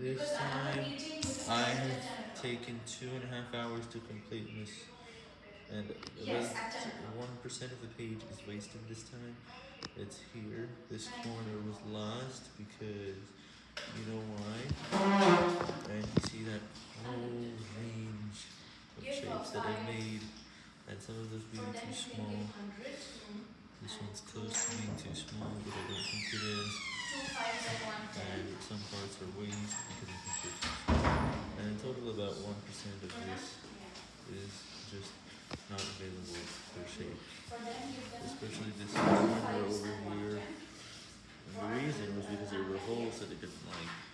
This time, I have taken two and a half hours to complete this, and Yes, one percent of the page is wasted this time. It's here. This corner was lost because you know why? And you see that whole range of shapes that I made, and some of those being too small. This one's close to being too small, but I don't think it is. Two fives and one ten. And some parts are waste because too small. And in total, about one percent of this is just not available for shape. Especially this corner over here. And the reason was because there were holes that it didn't like.